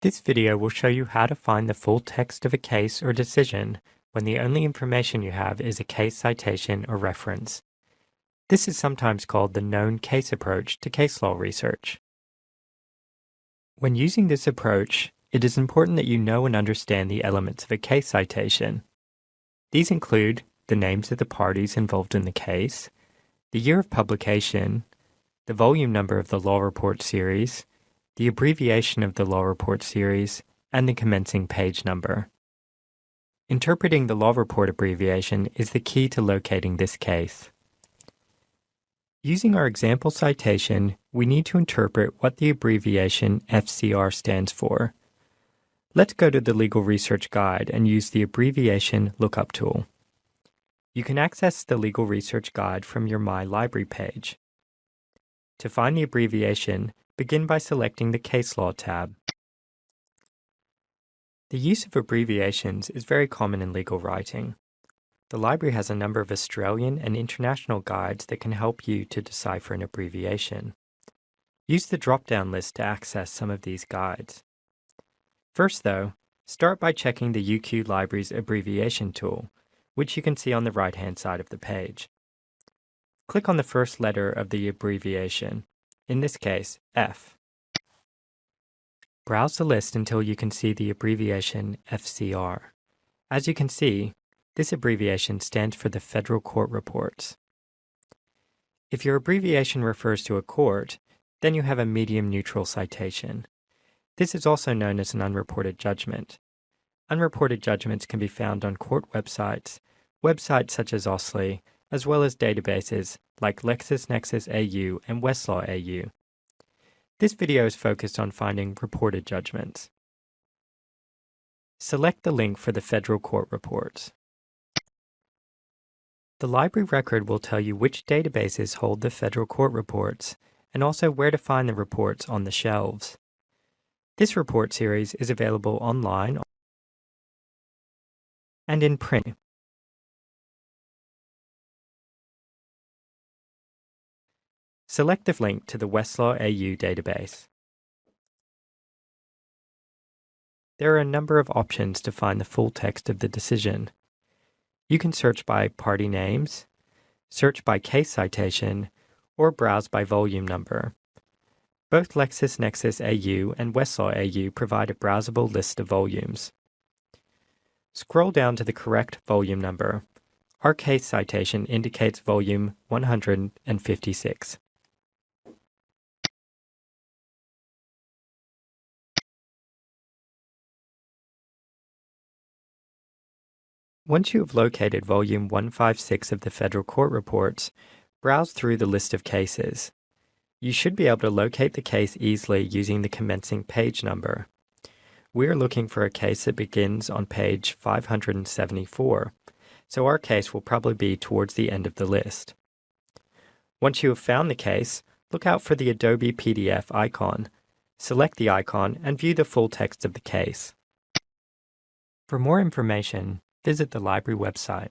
This video will show you how to find the full text of a case or decision when the only information you have is a case citation or reference. This is sometimes called the known case approach to case law research. When using this approach, it is important that you know and understand the elements of a case citation. These include the names of the parties involved in the case, the year of publication, the volume number of the law report series, the abbreviation of the law report series, and the commencing page number. Interpreting the law report abbreviation is the key to locating this case. Using our example citation, we need to interpret what the abbreviation FCR stands for. Let's go to the Legal Research Guide and use the abbreviation lookup tool. You can access the Legal Research Guide from your My Library page. To find the abbreviation, begin by selecting the Case Law tab. The use of abbreviations is very common in legal writing. The library has a number of Australian and international guides that can help you to decipher an abbreviation. Use the drop-down list to access some of these guides. First though, start by checking the UQ Library's abbreviation tool, which you can see on the right-hand side of the page. Click on the first letter of the abbreviation in this case, F. Browse the list until you can see the abbreviation FCR. As you can see, this abbreviation stands for the Federal Court Reports. If your abbreviation refers to a court, then you have a medium neutral citation. This is also known as an unreported judgment. Unreported judgments can be found on court websites, websites such as AustLII, as well as databases like LexisNexis AU and Westlaw AU. This video is focused on finding reported judgments. Select the link for the federal court reports. The library record will tell you which databases hold the federal court reports and also where to find the reports on the shelves. This report series is available online and in print. Select the link to the Westlaw AU database. There are a number of options to find the full text of the decision. You can search by party names, search by case citation, or browse by volume number. Both LexisNexis AU and Westlaw AU provide a browsable list of volumes. Scroll down to the correct volume number. Our case citation indicates volume 156. Once you have located Volume 156 of the Federal Court Reports, browse through the list of cases. You should be able to locate the case easily using the commencing page number. We are looking for a case that begins on page 574, so our case will probably be towards the end of the list. Once you have found the case, look out for the Adobe PDF icon. Select the icon and view the full text of the case. For more information, visit the library website.